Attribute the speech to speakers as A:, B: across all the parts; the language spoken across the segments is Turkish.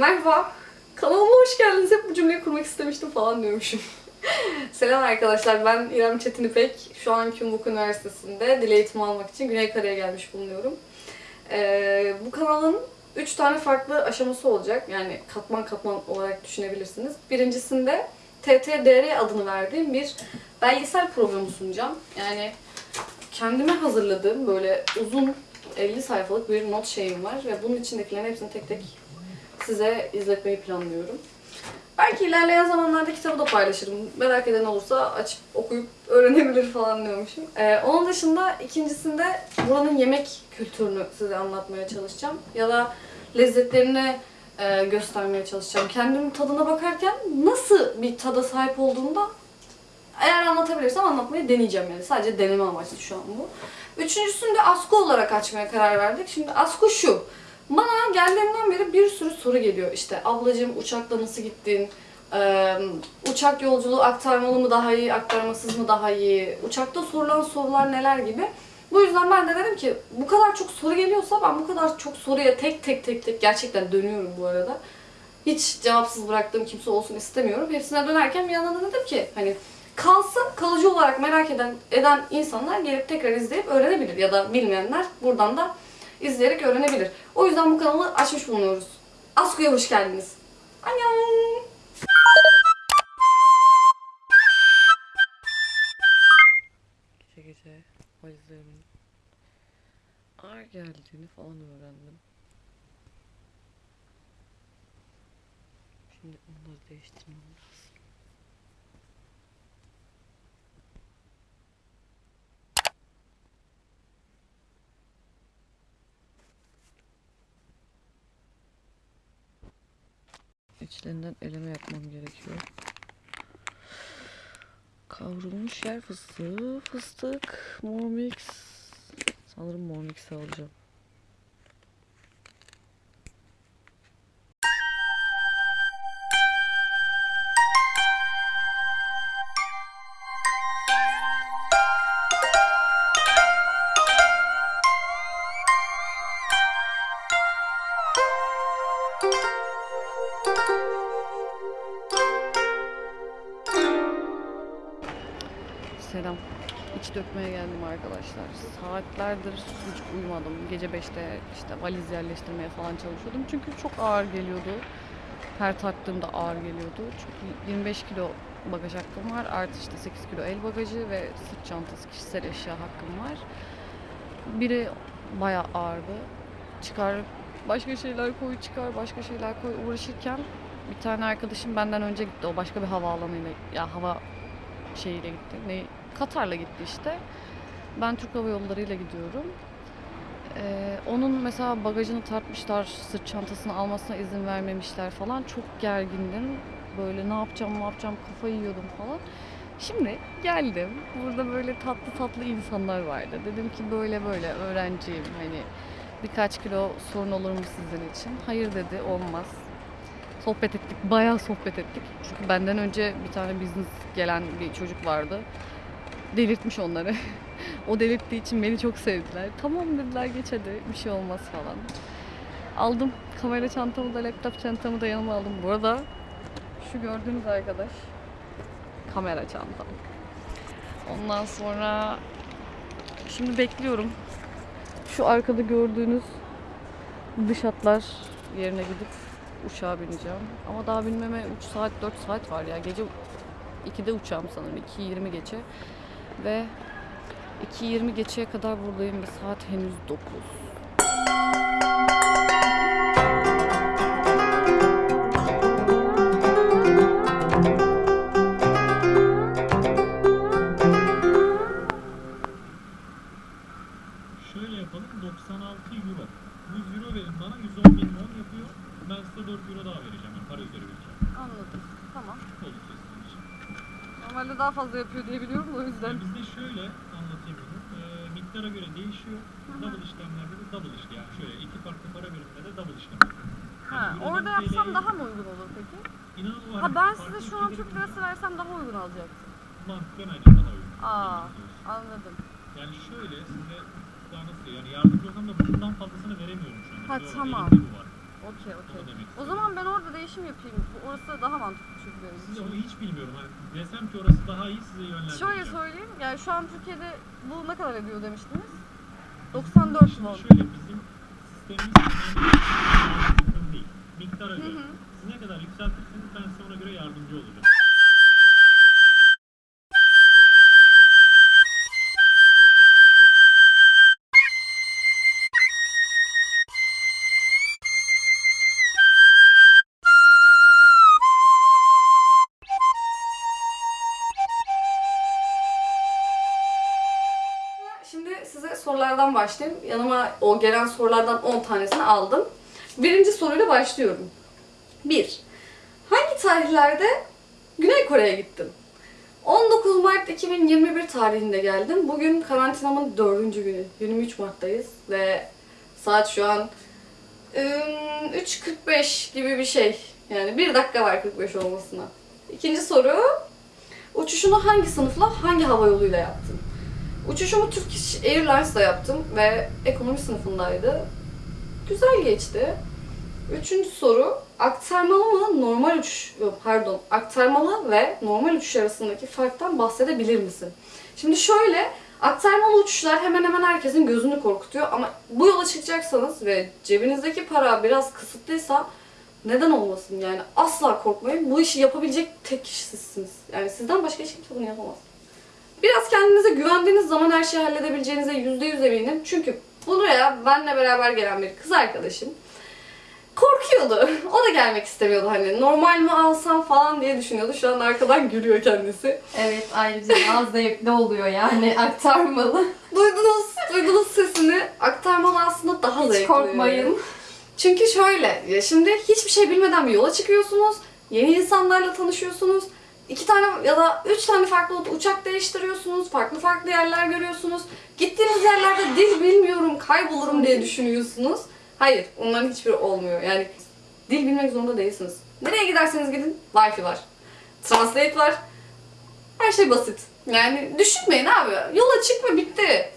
A: Merhaba. Kanalıma hoş geldiniz. Hep bu cümleyi kurmak istemiştim falan diyormuşum. Selam arkadaşlar. Ben İrem Çetin İpek. Şu an Kümbuk Üniversitesi'nde dil eğitimi almak için Güney Kare'ye gelmiş bulunuyorum. Ee, bu kanalın 3 tane farklı aşaması olacak. Yani katman katman olarak düşünebilirsiniz. Birincisinde TTDR adını verdiğim bir belgesel programı sunacağım. Yani kendime hazırladığım böyle uzun 50 sayfalık bir not şeyim var ve bunun içindekilerin hepsini tek tek size izletmeyi planlıyorum. Belki ilerleyen zamanlarda kitabı da paylaşırım. Merak eden olursa açıp okuyup öğrenebilir falan diyormuşum. Ee, onun dışında ikincisinde buranın yemek kültürünü size anlatmaya çalışacağım. Ya da lezzetlerini e, göstermeye çalışacağım. Kendim tadına bakarken nasıl bir tada sahip olduğumda eğer anlatabilirsem anlatmayı deneyeceğim yani. Sadece deneme amaçlı şu an bu. Üçüncüsünü de Asko olarak açmaya karar verdik. Şimdi Asko şu. Bana geldiğimden beri bir sürü soru geliyor. İşte ablacığım uçakla nasıl gittin? Ee, uçak yolculuğu aktarmalı mı daha iyi, aktarmasız mı daha iyi? Uçakta sorulan sorular neler gibi. Bu yüzden ben de dedim ki bu kadar çok soru geliyorsa ben bu kadar çok soruya tek tek tek tek gerçekten dönüyorum bu arada. Hiç cevapsız bıraktığım kimse olsun istemiyorum. Hepsine dönerken bir yandan da dedim ki hani kalsın kalıcı olarak merak eden eden insanlar gelip tekrar izleyip öğrenebilir ya da bilmeyenler buradan da izleyerek öğrenebilir. O yüzden bu kanalı açmış bulunuyoruz. Asku'ya hoş geldiniz. Annyeong.
B: Gece gece valizlerimin ağır geldiğini falan öğrendim. Şimdi onları değiştirmem lazım. İçlerinden eleme yapmam gerekiyor. Kavrulmuş yer fıstığı, fıstık, mor mix. Sanırım mor mix'i alacağım. Selam. İç dökmeye geldim arkadaşlar. Saatlerdir hiç uyumadım. Gece 5'te işte valiz yerleştirmeye falan çalışıyordum. Çünkü çok ağır geliyordu. Her taktığımda ağır geliyordu. Çünkü 25 kilo bagaj hakkım var. Artı işte 8 kilo el bagajı ve sırt çantası kişisel eşya hakkım var. Biri bayağı ağırdı. Çıkar başka şeyler koy çıkar başka şeyler koy uğraşırken bir tane arkadaşım benden önce gitti. O başka bir havaalanıyla ya hava şeyiyle gitti. Ne Katar'la gitti işte. Ben Türk Hava Yolları ile gidiyorum. Ee, onun mesela bagajını tartmışlar, sırt çantasını almasına izin vermemişler falan. Çok gergindim. Böyle ne yapacağım, ne yapacağım kafayı yiyordum falan. Şimdi geldim. Burada böyle tatlı tatlı insanlar vardı. Dedim ki böyle böyle öğrenciyim. Hani birkaç kilo sorun olur mu sizin için? Hayır dedi, olmaz. Sohbet ettik, bayağı sohbet ettik. Çünkü benden önce bir tane business gelen bir çocuk vardı. Delirtmiş onları. o delirttiği için beni çok sevdiler. Tamam dediler geç hadi bir şey olmaz falan. Aldım kamera çantamı da laptop çantamı da yanıma aldım. Bu arada şu gördüğünüz arkadaş kamera çantam. Ondan sonra şimdi bekliyorum. Şu arkada gördüğünüz dış hatlar yerine gidip uçağa bineceğim. Ama daha binmeme 3 saat 4 saat var ya. Gece 2'de uçağım sanırım. 2.20 geçe. Ve 2.20 geçeye kadar buradayım ve saat henüz 9.
C: Şöyle yapalım 96 euro. 100 euro verin bana 110 bin won yapıyor. Ben size 4 euro daha vereceğim. Yani para üzeri vereceğim.
A: Anladım. Tamam.
C: Oldukça sizin için.
A: Normalde daha fazla yapıyor diye biliyorum da o yüzden.
C: Yani bizde şöyle anlatayım bunu. Ee, miktara göre değişiyor. Double işlemlerde de double işlem. Yani şöyle iki farklı para biriminde de double işlem.
A: Ha,
C: Yani Euro'dan
A: orada yapsam
C: TL'ye
A: daha mı uygun olur peki?
C: İnanın o
A: Ha ben size şu an
C: ülkelerin
A: Türk lirası versem daha uygun alacaktım.
C: Mantıken aynen daha uygun.
A: Aa. Anladım.
C: Yani şöyle size daha nasıl yani yardımcı olsam da bundan fazlasını veremiyorum şu anda.
A: Ha,
C: Şu
A: tamam.
B: Okey okey. O zaman ben orada değişim yapayım. Bu- Orası daha mantıklı çünkü benim
C: Size
B: için.
C: onu hiç bilmiyorum. Hani desem ki orası daha iyi size yönlendireceğim.
B: Şöyle söyleyeyim, yani şu an Türkiye'de bu ne kadar ediyor demiştiniz?
C: Bizim
B: 94
C: şimdi
B: won.
C: Şöyle bizim sistemimiz genelde sistem değil. Miktara
B: Hı
C: göre.
B: hı.
C: Siz ne kadar yükseltirseniz ben size ona göre yardımcı olacağım.
A: Başlayayım. Yanıma o gelen sorulardan 10 tanesini aldım. Birinci soruyla başlıyorum. 1. Hangi tarihlerde Güney Kore'ye gittim? 19 Mart 2021 tarihinde geldim. Bugün karantinamın 4. günü. 23 Mart'tayız ve saat şu an ım, 3.45 gibi bir şey. Yani 1 dakika var 45 olmasına. İkinci soru. Uçuşunu hangi sınıfla, hangi hava yoluyla yaptın? Uçuşumu Turkish Airlines'la yaptım ve ekonomi sınıfındaydı. Güzel geçti. Üçüncü soru, aktarmalı mı normal uçuş, pardon, aktarmalı ve normal uçuş arasındaki farktan bahsedebilir misin? Şimdi şöyle, aktarmalı uçuşlar hemen hemen herkesin gözünü korkutuyor ama bu yola çıkacaksanız ve cebinizdeki para biraz kısıtlıysa neden olmasın yani asla korkmayın. Bu işi yapabilecek tek kişi sizsiniz. Yani sizden başka hiç kimse bunu yapamaz. Biraz kendinize güvendiğiniz zaman her şeyi halledebileceğinize yüzde yüz eminim. Çünkü buraya benle beraber gelen bir kız arkadaşım korkuyordu. O da gelmek istemiyordu hani normal mi alsam falan diye düşünüyordu. Şu an arkadan gülüyor kendisi.
D: Evet ayrıca daha zevkli oluyor yani aktarmalı.
A: Duydunuz, duydunuz sesini. Aktarmalı aslında daha
D: Hiç
A: zevkli.
D: korkmayın.
A: Çünkü şöyle, ya şimdi hiçbir şey bilmeden bir yola çıkıyorsunuz. Yeni insanlarla tanışıyorsunuz. İki tane ya da üç tane farklı uçak değiştiriyorsunuz. Farklı farklı yerler görüyorsunuz. Gittiğiniz yerlerde dil bilmiyorum, kaybolurum diye düşünüyorsunuz. Hayır, onların hiçbiri olmuyor. Yani dil bilmek zorunda değilsiniz. Nereye giderseniz gidin, Wi-Fi var. Translate var. Her şey basit. Yani düşünmeyin abi. Yola çıkma bitti.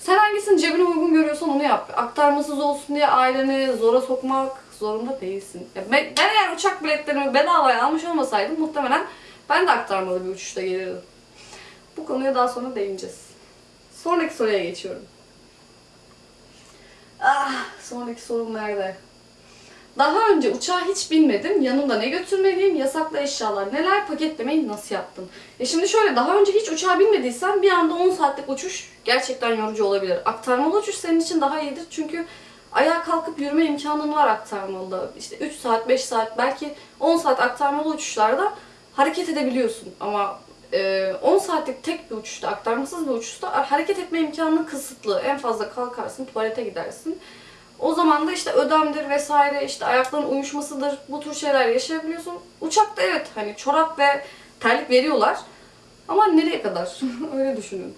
A: Sen hangisini cebine uygun görüyorsan onu yap. Aktarmasız olsun diye aileni zora sokmak zorunda değilsin. Ya ben, ben eğer uçak biletlerimi bedavaya almış olmasaydım muhtemelen ben de aktarmalı bir uçuşta gelirdim. Bu konuya daha sonra değineceğiz. Sonraki soruya geçiyorum. Ah, sonraki sorum nerede? Daha önce uçağa hiç binmedim. Yanımda ne götürmeliyim? Yasaklı eşyalar neler? Paketlemeyi nasıl yaptın? E şimdi şöyle daha önce hiç uçağa binmediysen bir anda 10 saatlik uçuş gerçekten yorucu olabilir. Aktarmalı uçuş senin için daha iyidir çünkü ayağa kalkıp yürüme imkanın var aktarmalıda. İşte 3 saat, 5 saat, belki 10 saat aktarmalı uçuşlarda hareket edebiliyorsun. Ama e, 10 saatlik tek bir uçuşta, aktarmasız bir uçuşta hareket etme imkanın kısıtlı. En fazla kalkarsın, tuvalete gidersin. O zaman da işte ödemdir vesaire, işte ayakların uyuşmasıdır, bu tür şeyler yaşayabiliyorsun. Uçakta evet hani çorap ve terlik veriyorlar. Ama nereye kadar? Öyle düşünün.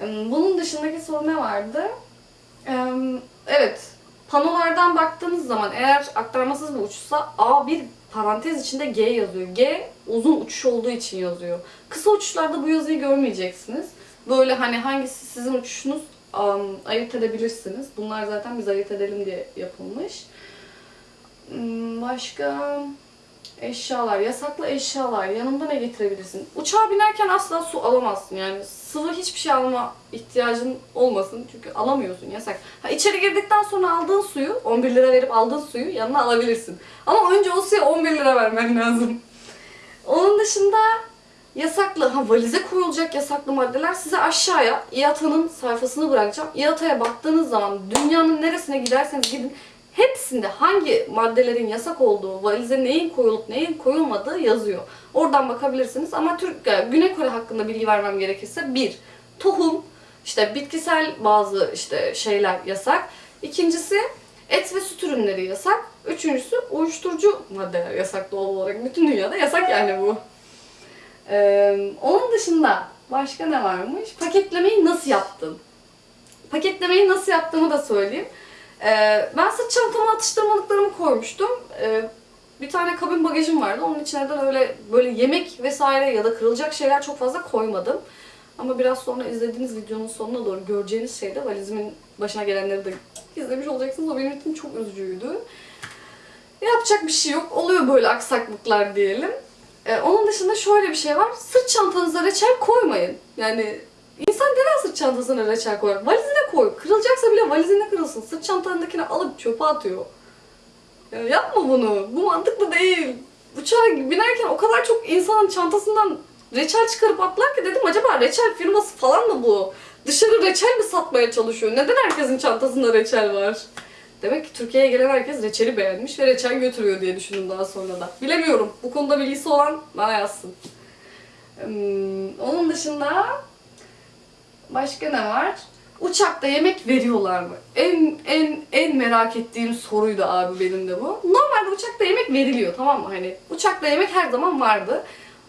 A: Bunun dışındaki soru ne vardı? Evet, panolardan baktığınız zaman eğer aktarmasız bir uçuşsa A1 parantez içinde G yazıyor. G uzun uçuş olduğu için yazıyor. Kısa uçuşlarda bu yazıyı görmeyeceksiniz. Böyle hani hangisi sizin uçuşunuz am, ayırt edebilirsiniz. Bunlar zaten biz ayırt edelim diye yapılmış. Hmm, Başka eşyalar, yasaklı eşyalar. Yanında ne getirebilirsin? Uçağa binerken asla su alamazsın. Yani sıvı hiçbir şey alma ihtiyacın olmasın. Çünkü alamıyorsun yasak. Ha, içeri girdikten sonra aldığın suyu, 11 lira verip aldığın suyu yanına alabilirsin. Ama önce o suya 11 lira vermen lazım. Onun dışında yasaklı, ha valize koyulacak yasaklı maddeler size aşağıya IATA'nın sayfasını bırakacağım. IATA'ya baktığınız zaman dünyanın neresine giderseniz gidin hepsinde hangi maddelerin yasak olduğu, valize neyin koyulup neyin koyulmadığı yazıyor. Oradan bakabilirsiniz ama Türk, yani Güney Kore hakkında bilgi vermem gerekirse bir, tohum, işte bitkisel bazı işte şeyler yasak. İkincisi et ve süt ürünleri yasak. Üçüncüsü uyuşturucu maddeler yasak doğal olarak. Bütün dünyada yasak yani bu. Ee, onun dışında başka ne varmış? Paketlemeyi nasıl yaptın? Paketlemeyi nasıl yaptığımı da söyleyeyim. Ee, ben sırt çantama atıştırmalıklarımı koymuştum. Ee, bir tane kabin bagajım vardı. Onun içine de öyle böyle yemek vesaire ya da kırılacak şeyler çok fazla koymadım. Ama biraz sonra izlediğiniz videonun sonuna doğru göreceğiniz şey de valizimin başına gelenleri de izlemiş olacaksınız. O benim için çok üzücüydü. Yapacak bir şey yok. Oluyor böyle aksaklıklar diyelim. Ee, onun dışında şöyle bir şey var. Sırt çantanıza reçel koymayın. Yani insan neden sırt çantasına reçel koyar? Valizine koy. Kırılacaksa bile valizine kırılsın. Sırt çantanındakini alıp çöpe atıyor. Ya yapma bunu. Bu mantıklı değil. Uçağa binerken o kadar çok insanın çantasından reçel çıkarıp atlar ki dedim acaba reçel firması falan mı bu? Dışarı reçel mi satmaya çalışıyor? Neden herkesin çantasında reçel var? Demek ki Türkiye'ye gelen herkes reçeli beğenmiş ve reçel götürüyor diye düşündüm daha sonra da. Bilemiyorum. Bu konuda bilgisi olan bana yazsın. Hmm, onun dışında başka ne var? Uçakta yemek veriyorlar mı? En en en merak ettiğim soruydu abi benim de bu. Normalde uçakta yemek veriliyor tamam mı? Hani uçakta yemek her zaman vardı.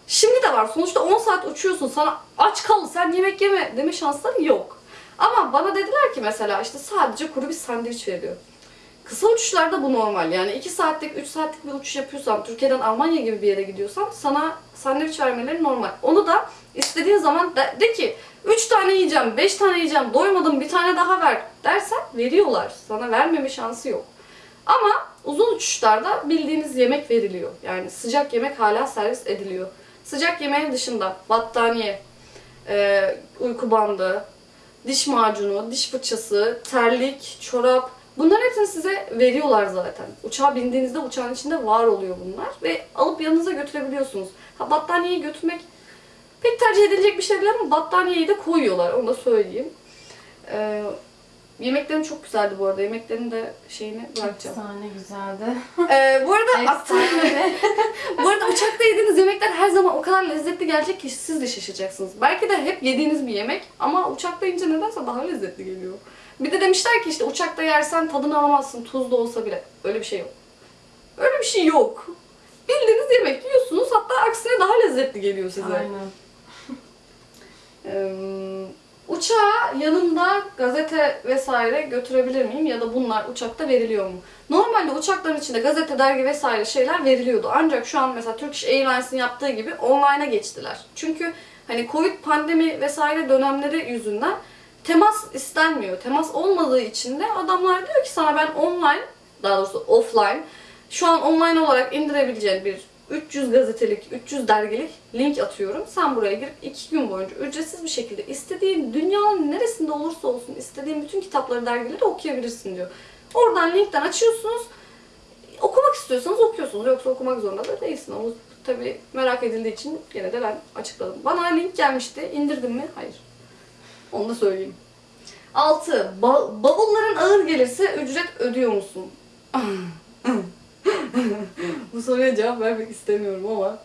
A: Şimdi de var. Sonuçta 10 saat uçuyorsun. Sana aç kal sen yemek yeme deme şansları yok. Ama bana dediler ki mesela işte sadece kuru bir sandviç veriyor. Kısa uçuşlarda bu normal. Yani 2 saatlik, 3 saatlik bir uçuş yapıyorsan, Türkiye'den Almanya gibi bir yere gidiyorsan sana sandviç vermeleri normal. Onu da istediğin zaman de, de ki 3 tane yiyeceğim, 5 tane yiyeceğim, doymadım bir tane daha ver dersen veriyorlar. Sana vermeme şansı yok. Ama uzun uçuşlarda bildiğiniz yemek veriliyor. Yani sıcak yemek hala servis ediliyor. Sıcak yemeğin dışında battaniye, e, uyku bandı, diş macunu, diş fırçası, terlik, çorap bunların hepsini size veriyorlar zaten. Uçağa bindiğinizde uçağın içinde var oluyor bunlar ve alıp yanınıza götürebiliyorsunuz. Ha battaniyeyi götürmek pek tercih edilecek bir şey değil ama battaniyeyi de koyuyorlar onu da söyleyeyim. Ee, yemeklerim çok güzeldi bu arada. Yemeklerin de şeyini bırakacağım.
D: Efsane güzeldi.
A: Ee, bu arada
D: Efsane.
A: bu arada uçakta yediğiniz yemekler her zaman o kadar lezzetli gelecek ki siz de şaşıracaksınız. Belki de hep yediğiniz bir yemek ama uçakta yiyince nedense daha lezzetli geliyor. Bir de demişler ki işte uçakta yersen tadını alamazsın tuzlu olsa bile. Öyle bir şey yok. Öyle bir şey yok. Bildiğiniz yemek yiyorsunuz hatta aksine daha lezzetli geliyor size.
D: Aynen.
A: Uçağa yanımda gazete vesaire götürebilir miyim ya da bunlar uçakta veriliyor mu? Normalde uçakların içinde gazete, dergi vesaire şeyler veriliyordu. Ancak şu an mesela Turkish Airlines'in yaptığı gibi online'a geçtiler. Çünkü hani Covid pandemi vesaire dönemleri yüzünden temas istenmiyor. Temas olmadığı için de adamlar diyor ki sana ben online, daha doğrusu offline, şu an online olarak indirebileceğin bir 300 gazetelik, 300 dergilik link atıyorum. Sen buraya girip 2 gün boyunca ücretsiz bir şekilde istediğin dünyanın neresinde olursa olsun istediğin bütün kitapları, dergileri okuyabilirsin diyor. Oradan linkten açıyorsunuz. Okumak istiyorsanız okuyorsunuz. Yoksa okumak zorunda da değilsin. Ama tabii merak edildiği için yine de ben açıkladım. Bana link gelmişti. İndirdim mi? Hayır. Onu da söyleyeyim. 6. bavulların ağır gelirse ücret ödüyor musun? Bu soruya cevap vermek istemiyorum ama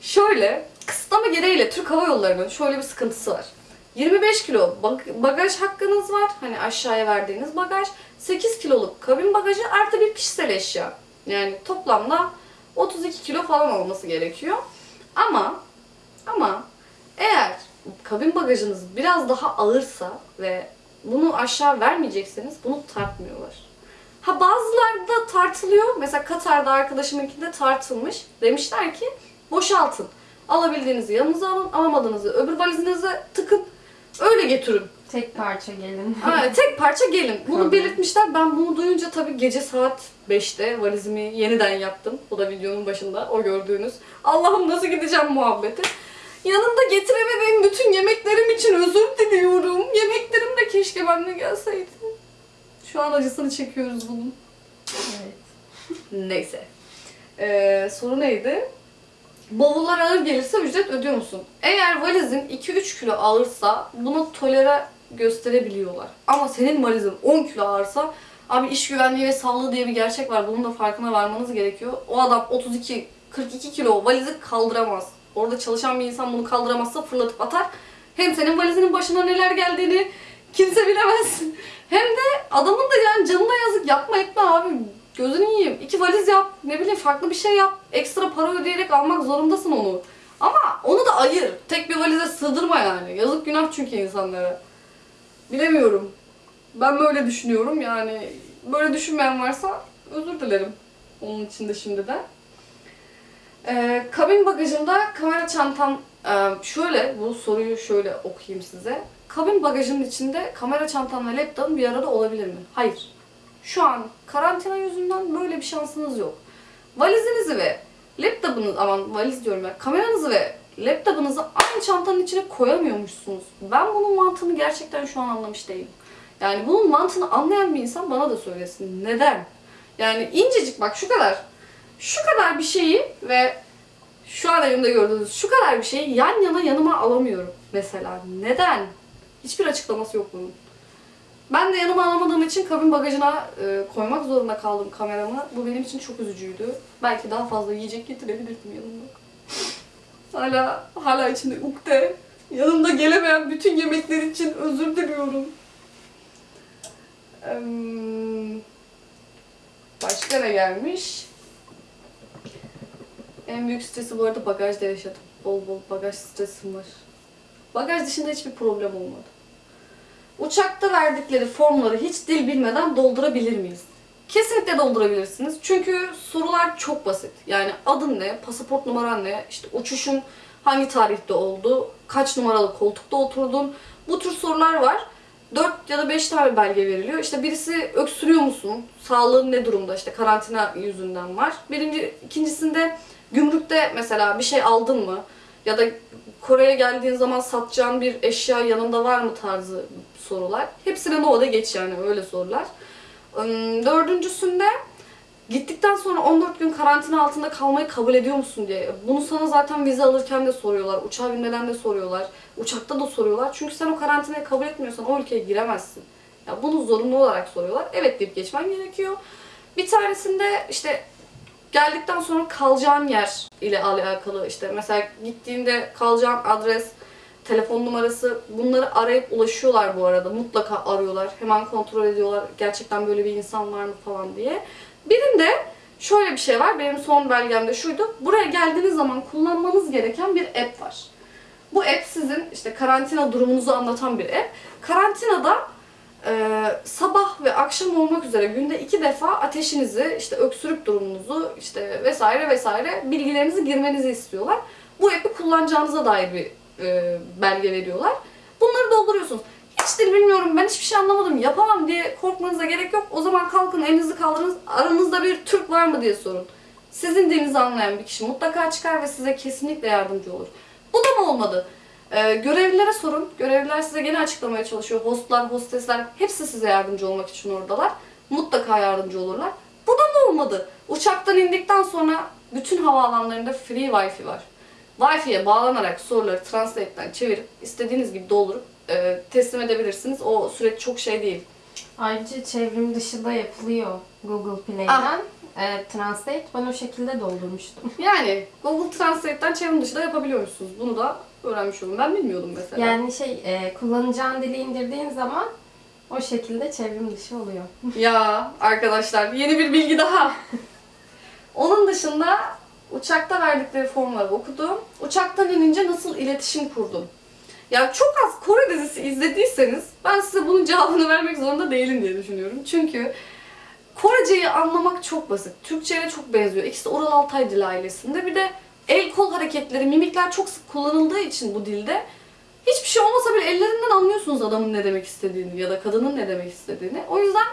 A: şöyle kısıtlama gereğiyle Türk Hava Yolları'nın şöyle bir sıkıntısı var. 25 kilo bag- bagaj hakkınız var. Hani aşağıya verdiğiniz bagaj. 8 kiloluk kabin bagajı artı bir kişisel eşya. Yani toplamda 32 kilo falan olması gerekiyor. Ama ama eğer kabin bagajınız biraz daha ağırsa ve bunu aşağı vermeyecekseniz bunu tartmıyorlar. Ha bazılarda tartılıyor. Mesela Katar'da arkadaşımınkinde tartılmış. Demişler ki boşaltın. Alabildiğinizi yanınıza alın, alamadığınızı öbür valizinize tıkın. Öyle götürün.
D: Tek parça gelin.
A: Ha, tek parça gelin. Bunu belirtmişler. Ben bunu duyunca tabii gece saat 5'te valizimi yeniden yaptım. Bu da videonun başında o gördüğünüz. Allah'ım nasıl gideceğim muhabbeti. Yanımda getiremediğim bütün yemeklerim için özür diliyorum. Yemeklerim de keşke benimle gelseydi. Şu an acısını çekiyoruz bunun.
D: evet.
A: Neyse. Ee, soru neydi? Bavullar ağır gelirse ücret ödüyor musun? Eğer valizin 2-3 kilo ağırsa bunu tolere gösterebiliyorlar. Ama senin valizin 10 kilo ağırsa abi iş güvenliği ve sağlığı diye bir gerçek var. Bunun da farkına varmanız gerekiyor. O adam 32 42 kilo valizi kaldıramaz. Orada çalışan bir insan bunu kaldıramazsa fırlatıp atar. Hem senin valizinin başına neler geldiğini kimse bilemez. Hem de adamın da yani canına yazık yapma etme abi. Gözünü yiyeyim. İki valiz yap. Ne bileyim farklı bir şey yap. Ekstra para ödeyerek almak zorundasın onu. Ama onu da ayır. Tek bir valize sığdırma yani. Yazık günah çünkü insanlara. Bilemiyorum. Ben böyle düşünüyorum yani. Böyle düşünmeyen varsa özür dilerim. Onun için de şimdiden. Ee, kabin bagajında kamera çantam e, şöyle bu soruyu şöyle okuyayım size. Kabin bagajının içinde kamera çantam ve laptopun bir arada olabilir mi? Hayır. Şu an karantina yüzünden böyle bir şansınız yok. Valizinizi ve laptopunuzu, aman valiz diyorum ben, kameranızı ve laptopunuzu aynı çantanın içine koyamıyormuşsunuz. Ben bunun mantığını gerçekten şu an anlamış değilim. Yani bunun mantığını anlayan bir insan bana da söylesin. Neden? Yani incecik bak şu kadar. Şu kadar bir şeyi ve şu an elimde gördüğünüz şu kadar bir şeyi yan yana yanıma alamıyorum mesela. Neden? Hiçbir açıklaması yok bunun. Ben de yanıma alamadığım için kabin bagajına e, koymak zorunda kaldım kameramı. Bu benim için çok üzücüydü. Belki daha fazla yiyecek getirebilirdim yanımda. hala hala içinde ukde. Yanımda gelemeyen bütün yemekler için özür diliyorum. Başka ne gelmiş? En büyük stresi bu arada bagajda yaşadım. Bol bol bagaj stresim var. Bagaj dışında hiçbir problem olmadı. Uçakta verdikleri formları hiç dil bilmeden doldurabilir miyiz? Kesinlikle doldurabilirsiniz. Çünkü sorular çok basit. Yani adın ne, pasaport numaran ne, işte uçuşun hangi tarihte oldu, kaç numaralı koltukta oturdun. Bu tür sorular var. 4 ya da 5 tane belge veriliyor. İşte birisi öksürüyor musun? Sağlığın ne durumda? İşte karantina yüzünden var. Birinci, ikincisinde gümrükte mesela bir şey aldın mı? Ya da Kore'ye geldiğin zaman satacağın bir eşya yanında var mı tarzı sorular. Hepsine no da geç yani öyle sorular. Dördüncüsünde gittikten sonra 14 gün karantina altında kalmayı kabul ediyor musun diye. Bunu sana zaten vize alırken de soruyorlar. Uçağa binmeden de soruyorlar. Uçakta da soruyorlar. Çünkü sen o karantinayı kabul etmiyorsan o ülkeye giremezsin. Ya bunu zorunlu olarak soruyorlar. Evet deyip geçmen gerekiyor. Bir tanesinde işte geldikten sonra kalacağın yer ile alakalı işte mesela gittiğinde kalacağın adres, telefon numarası bunları arayıp ulaşıyorlar bu arada. Mutlaka arıyorlar. Hemen kontrol ediyorlar. Gerçekten böyle bir insan var mı falan diye. Birinde şöyle bir şey var. Benim son belgemde şuydu. Buraya geldiğiniz zaman kullanmanız gereken bir app var. Bu app sizin işte karantina durumunuzu anlatan bir app. Karantinada e, sabah ve akşam olmak üzere günde iki defa ateşinizi, işte öksürük durumunuzu, işte vesaire vesaire bilgilerinizi girmenizi istiyorlar. Bu app'i kullanacağınıza dair bir e, belge veriyorlar. Bunları dolduruyorsunuz. Hiç dil bilmiyorum, ben hiçbir şey anlamadım, yapamam diye korkmanıza gerek yok. O zaman kalkın elinizi kaldırın, aranızda bir Türk var mı diye sorun. Sizin dilinizi anlayan bir kişi mutlaka çıkar ve size kesinlikle yardımcı olur. Bu da mı olmadı? Ee, görevlilere sorun. Görevliler size gene açıklamaya çalışıyor. Hostlar, hostesler hepsi size yardımcı olmak için oradalar. Mutlaka yardımcı olurlar. Bu da mı olmadı? Uçaktan indikten sonra bütün havaalanlarında free wifi var. Wi-Fi'ye bağlanarak soruları Translate'den çevirip istediğiniz gibi doldurup e, teslim edebilirsiniz. O süreç çok şey değil.
D: Ayrıca çevrim dışı da yapılıyor Google Play'den. E, Translate ben o şekilde doldurmuştum.
A: Yani Google Translate'ten çevrim dışı da yapabiliyormuşsunuz. Bunu da öğrenmiş oldum. Ben bilmiyordum mesela.
D: Yani şey e, kullanacağın dili indirdiğin zaman o şekilde çevrim dışı oluyor.
A: Ya arkadaşlar yeni bir bilgi daha. Onun dışında uçakta verdikleri formları okudum. Uçaktan inince nasıl iletişim kurdum? Ya çok az Kore dizisi izlediyseniz ben size bunun cevabını vermek zorunda değilim diye düşünüyorum. Çünkü Koreceyi anlamak çok basit. Türkçe'ye çok benziyor. İkisi de Oral Altay dil ailesinde. Bir de el kol hareketleri, mimikler çok sık kullanıldığı için bu dilde hiçbir şey olmasa bile ellerinden anlıyorsunuz adamın ne demek istediğini ya da kadının ne demek istediğini. O yüzden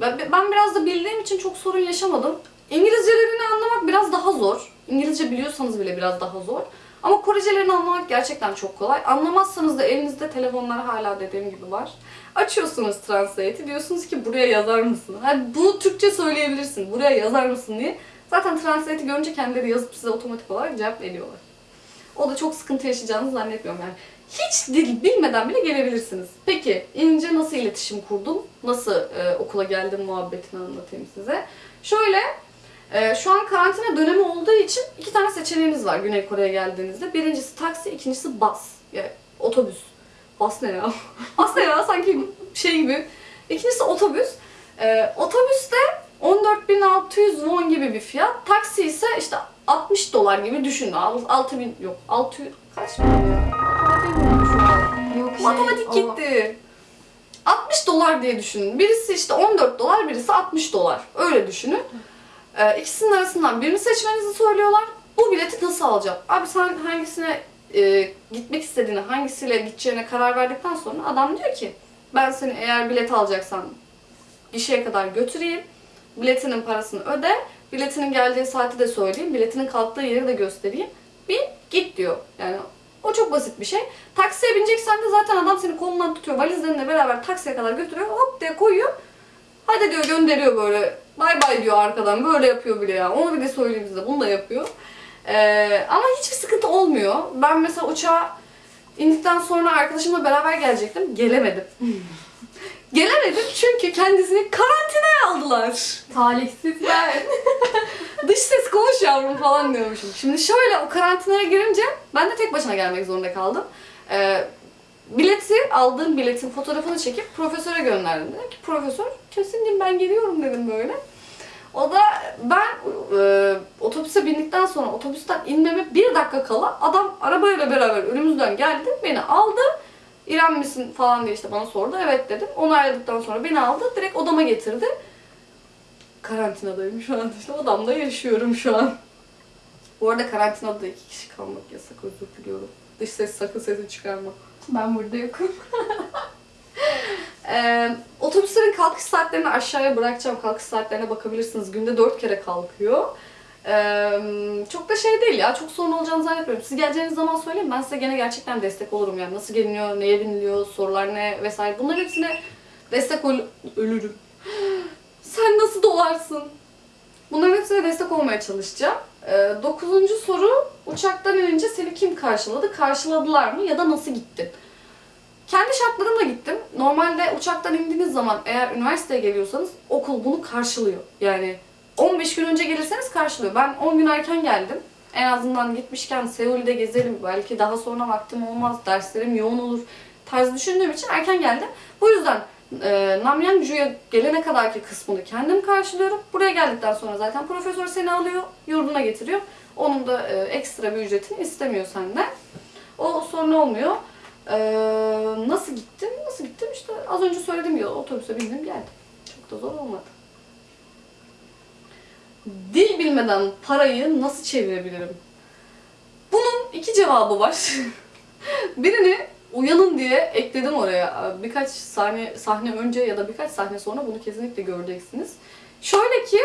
A: ben, biraz da bildiğim için çok sorun yaşamadım. İngilizcelerini anlamak biraz daha zor. İngilizce biliyorsanız bile biraz daha zor. Ama Korecelerini anlamak gerçekten çok kolay. Anlamazsanız da elinizde telefonlar hala dediğim gibi var. Açıyorsunuz Translate'i diyorsunuz ki buraya yazar mısın? Hani bunu Türkçe söyleyebilirsin. Buraya yazar mısın diye. Zaten Translate'i görünce kendileri yazıp size otomatik olarak cevap veriyorlar. O da çok sıkıntı yaşayacağınızı zannetmiyorum yani. Hiç dil bilmeden bile gelebilirsiniz. Peki inince nasıl iletişim kurdum? Nasıl e, okula geldim muhabbetini anlatayım size. Şöyle e, şu an karantina dönemi olduğu için iki tane seçeneğiniz var Güney Kore'ye geldiğinizde. Birincisi taksi, ikincisi bus. Yani otobüs. Bas ne ya? Bas ne ya? Sanki şey gibi. İkincisi otobüs. E, otobüste 14.600 won gibi bir fiyat. Taksi ise işte 60 dolar gibi düşünün. 6000 yok 600 kaç an.
D: Yok şey,
A: Matematik
D: o-
A: gitti. 60 dolar diye düşünün. Birisi işte 14 dolar, birisi 60 dolar. Öyle düşünün. Ee, ikisinin arasından birini seçmenizi söylüyorlar. Bu bileti nasıl alacağım? Abi sen hangisine e, gitmek istediğini, hangisiyle gideceğine karar verdikten sonra adam diyor ki ben seni eğer bilet alacaksan gişeye kadar götüreyim. Biletinin parasını öde. Biletinin geldiği saati de söyleyeyim. Biletinin kalktığı yeri de göstereyim. Bin git diyor. Yani o çok basit bir şey. Taksiye bineceksen de zaten adam seni kolundan tutuyor. Valizlerinle beraber taksiye kadar götürüyor. Hop diye koyuyor. Hadi diyor gönderiyor böyle. Bay bay diyor arkadan. Böyle yapıyor bile ya. Onu bile söyleyeyim size. Bunu da yapıyor. Ee, ama hiçbir sıkıntı olmuyor. Ben mesela uçağa indikten sonra arkadaşımla beraber gelecektim. Gelemedim. Gelemedim çünkü kendisini karantinaya aldılar.
D: Talihsizler.
A: Dış ses konuş yavrum falan diyormuşum. Şimdi şöyle o karantinaya girince ben de tek başına gelmek zorunda kaldım. Ee, bileti, aldığım biletin fotoğrafını çekip profesöre gönderdim. Dedim ki profesör kesin ben geliyorum dedim böyle. O da ben e, otobüse bindikten sonra otobüsten inmeme bir dakika kala adam arabayla beraber önümüzden geldi beni aldı. İrem misin falan diye işte bana sordu. Evet dedim. Onu ayırdıktan sonra beni aldı. Direkt odama getirdi. Karantinadayım şu an. İşte odamda yaşıyorum şu an. Bu arada karantinada iki kişi kalmak yasak. Özür diliyorum. Dış ses sakın sesi çıkarma.
D: Ben burada yokum.
A: Ee, otobüslerin kalkış saatlerini aşağıya bırakacağım. Kalkış saatlerine bakabilirsiniz. Günde dört kere kalkıyor. Ee, çok da şey değil ya. Çok sorun olacağını zannetmiyorum. Siz geleceğiniz zaman söyleyin. Ben size gene gerçekten destek olurum. Yani nasıl geliniyor, neye biniliyor, sorular ne vesaire. Bunların hepsine destek ol ölürüm. Sen nasıl dolarsın? Bunların hepsine destek olmaya çalışacağım. Ee, dokuzuncu soru. Uçaktan inince seni kim karşıladı? Karşıladılar mı? Ya da nasıl gittin? Kendi şartlarımla gittim. Normalde uçaktan indiğiniz zaman eğer üniversiteye geliyorsanız okul bunu karşılıyor. Yani 15 gün önce gelirseniz karşılıyor. Ben 10 gün erken geldim. En azından gitmişken Seul'de gezelim. Belki daha sonra vaktim olmaz. Derslerim yoğun olur. Tarzı düşündüğüm için erken geldim. Bu yüzden e, Namyangju'ya gelene kadarki kısmını kendim karşılıyorum. Buraya geldikten sonra zaten profesör seni alıyor, yurduna getiriyor. Onun da e, ekstra bir ücretini istemiyor senden. O sorun olmuyor. Ee, nasıl gittim? Nasıl gittim? İşte az önce söylediğim gibi otobüse bindim geldim. Çok da zor olmadı. Dil bilmeden parayı nasıl çevirebilirim? Bunun iki cevabı var. Birini uyanın diye ekledim oraya. Birkaç sahne, sahne önce ya da birkaç sahne sonra bunu kesinlikle göreceksiniz. Şöyle ki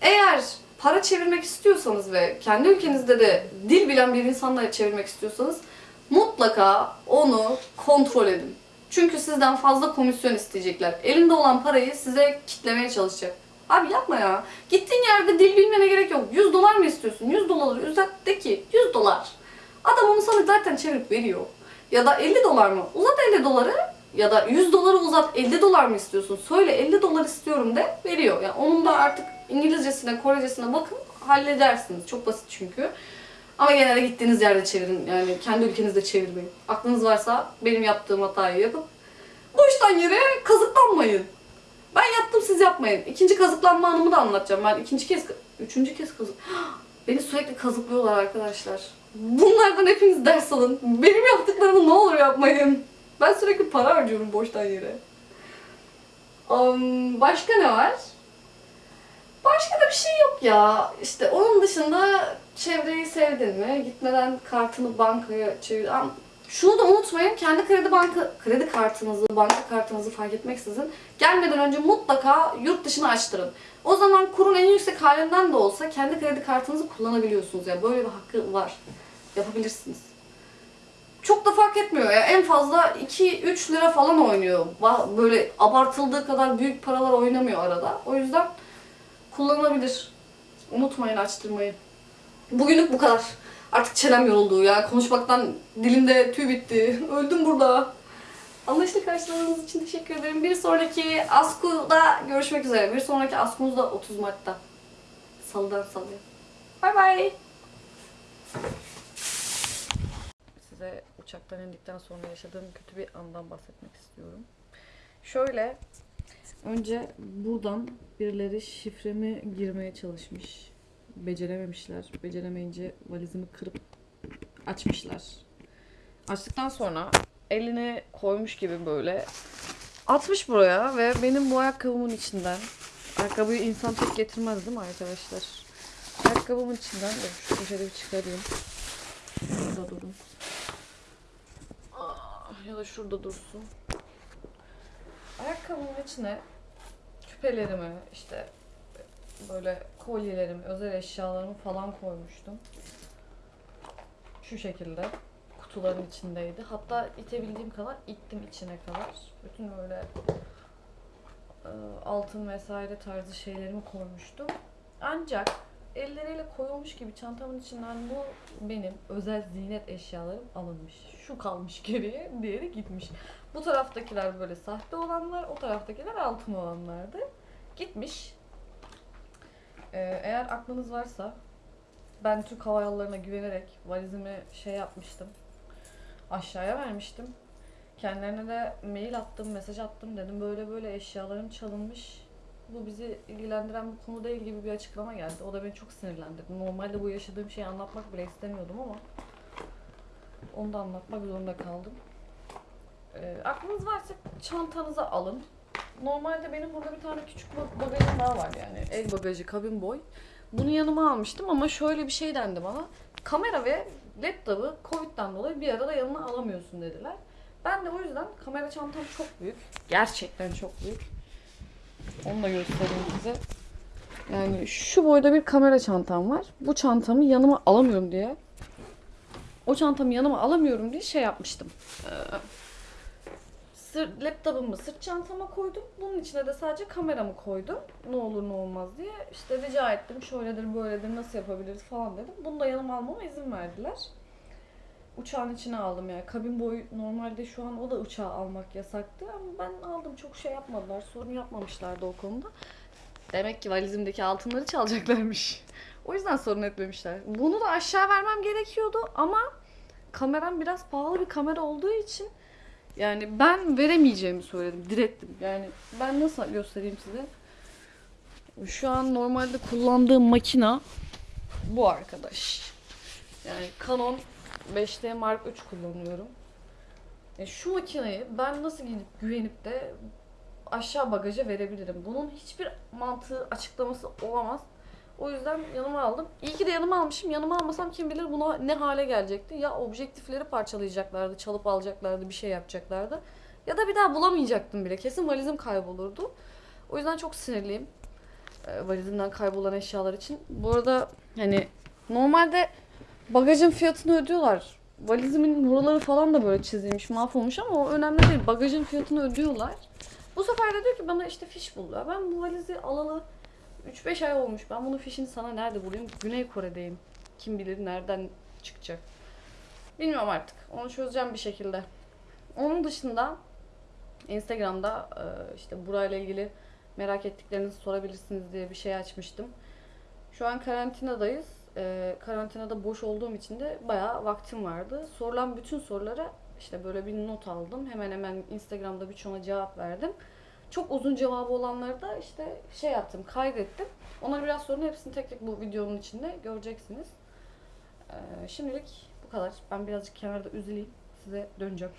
A: eğer para çevirmek istiyorsanız ve kendi ülkenizde de dil bilen bir insanla çevirmek istiyorsanız mutlaka onu kontrol edin. Çünkü sizden fazla komisyon isteyecekler. Elinde olan parayı size kitlemeye çalışacak. Abi yapma ya. Gittiğin yerde dil bilmene gerek yok. 100 dolar mı istiyorsun? 100 doları uzat de ki 100 dolar. Adam onu sana zaten çevirip veriyor. Ya da 50 dolar mı? Uzat 50 doları ya da 100 doları uzat 50 dolar mı istiyorsun? Söyle 50 dolar istiyorum de veriyor. Yani onun da artık İngilizcesine, Korecesine bakın halledersiniz. Çok basit çünkü. Ama genelde gittiğiniz yerde çevirin. Yani kendi ülkenizde çevirmeyin. Aklınız varsa benim yaptığım hatayı yapıp boştan yere kazıklanmayın. Ben yaptım siz yapmayın. İkinci kazıklanma anımı da anlatacağım. Ben ikinci kez, üçüncü kez kazık... Beni sürekli kazıklıyorlar arkadaşlar. Bunlardan hepiniz ders alın. Benim yaptıklarımı ne olur yapmayın. Ben sürekli para harcıyorum boştan yere. Um, başka ne var? Başka da bir şey yok ya. İşte onun dışında çevreyi sevdin mi? Gitmeden kartını bankaya çevir. Şunu da unutmayın. Kendi kredi banka kredi kartınızı, banka kartınızı fark etmeksizin gelmeden önce mutlaka yurt dışına açtırın. O zaman kurun en yüksek halinden de olsa kendi kredi kartınızı kullanabiliyorsunuz. Yani böyle bir hakkı var. Yapabilirsiniz. Çok da fark etmiyor ya. En fazla 2-3 lira falan oynuyor. Böyle abartıldığı kadar büyük paralar oynamıyor arada. O yüzden kullanılabilir. Unutmayın açtırmayı. Bugünlük bu kadar. Artık çenem yoruldu ya. Konuşmaktan dilimde tüy bitti. Öldüm burada. Anlayışlı karşıladığınız için teşekkür ederim. Bir sonraki Asku'da görüşmek üzere. Bir sonraki Asku'muz da 30 Mart'ta. Salıdan salıya. Bay bay.
B: Size uçaktan indikten sonra yaşadığım kötü bir andan bahsetmek istiyorum. Şöyle, önce buradan birileri şifremi girmeye çalışmış. Becerememişler. Beceremeyince valizimi kırıp açmışlar. Açtıktan sonra elini koymuş gibi böyle atmış buraya ve benim bu ayakkabımın içinden ayakkabıyı insan tek getirmez değil mi arkadaşlar?
A: Ayakkabımın içinden de şu poşeti bir çıkarayım. Şurada durun. Ah, Ya da şurada dursun. Ayakkabımın içine küpelerimi, işte böyle kolyelerimi, özel eşyalarımı falan koymuştum. Şu şekilde kutuların içindeydi. Hatta itebildiğim kadar ittim içine kadar. Bütün böyle e, altın vesaire tarzı şeylerimi koymuştum. Ancak elleriyle koyulmuş gibi çantamın içinden bu benim özel ziynet eşyalarım alınmış. Şu kalmış geriye, diğeri gitmiş. Bu taraftakiler böyle sahte olanlar, o taraftakiler altın olanlardı. Gitmiş. Ee, eğer aklınız varsa ben Türk Hava Yolları'na güvenerek valizimi şey yapmıştım. Aşağıya vermiştim. Kendilerine de mail attım, mesaj attım. Dedim böyle böyle eşyalarım çalınmış. Bu bizi ilgilendiren bir konu değil gibi bir açıklama geldi. O da beni çok sinirlendirdi. Normalde bu yaşadığım şeyi anlatmak bile istemiyordum ama onu da anlatmak zorunda kaldım. Ee, aklınız varsa çantanıza alın. Normalde benim burada bir tane küçük ba- bagajım daha var yani. El bagajı, kabin boy. Bunu yanıma almıştım ama şöyle bir şey dendi bana. Kamera ve laptopu Covid'den dolayı bir arada yanına alamıyorsun dediler. Ben de o yüzden kamera çantam çok büyük. Gerçekten çok büyük. Onu da göstereyim size. Yani şu boyda bir kamera çantam var. Bu çantamı yanıma alamıyorum diye. O çantamı yanıma alamıyorum diye şey yapmıştım. Ee, sırt, laptopumu sırt çantama koydum. Bunun içine de sadece kameramı koydum. Ne olur ne olmaz diye. İşte rica ettim. Şöyledir böyledir nasıl yapabiliriz falan dedim. Bunu da yanıma almama izin verdiler. Uçağın içine aldım yani. Kabin boyu normalde şu an o da uçağa almak yasaktı ama ben aldım. Çok şey yapmadılar. Sorun yapmamışlardı o konuda. Demek ki valizimdeki altınları çalacaklarmış. O yüzden sorun etmemişler. Bunu da aşağı vermem gerekiyordu ama kameram biraz pahalı bir kamera olduğu için yani ben veremeyeceğimi söyledim. Direttim. Yani ben nasıl göstereyim size? Şu an normalde kullandığım makina bu arkadaş. Yani Canon 5D Mark III kullanıyorum. E şu makineyi ben nasıl gidip güvenip de aşağı bagaja verebilirim? Bunun hiçbir mantığı açıklaması olamaz. O yüzden yanıma aldım. İyi ki de yanıma almışım. Yanıma almasam kim bilir buna ne hale gelecekti. Ya objektifleri parçalayacaklardı, çalıp alacaklardı, bir şey yapacaklardı. Ya da bir daha bulamayacaktım bile. Kesin valizim kaybolurdu. O yüzden çok sinirliyim. E, valizimden kaybolan eşyalar için. Bu arada hani normalde bagajın fiyatını ödüyorlar. Valizimin buraları falan da böyle çizilmiş, mahvolmuş ama o önemli değil. Bagajın fiyatını ödüyorlar. Bu sefer de diyor ki bana işte fiş bul. Ya Ben bu valizi alalı 3-5 ay olmuş. Ben bunun fişini sana nerede bulayım? Güney Kore'deyim. Kim bilir nereden çıkacak. Bilmiyorum artık. Onu çözeceğim bir şekilde. Onun dışında Instagram'da e, işte burayla ilgili merak ettiklerinizi sorabilirsiniz diye bir şey açmıştım. Şu an karantinadayız. E, karantinada boş olduğum için de bayağı vaktim vardı. Sorulan bütün sorulara işte böyle bir not aldım. Hemen hemen Instagram'da birçoğuna cevap verdim. Çok uzun cevabı olanları da işte şey yaptım, kaydettim. Onları biraz sonra hepsini tek tek bu videonun içinde göreceksiniz. Ee, şimdilik bu kadar. Ben birazcık kenarda üzüleyim. Size döneceğim.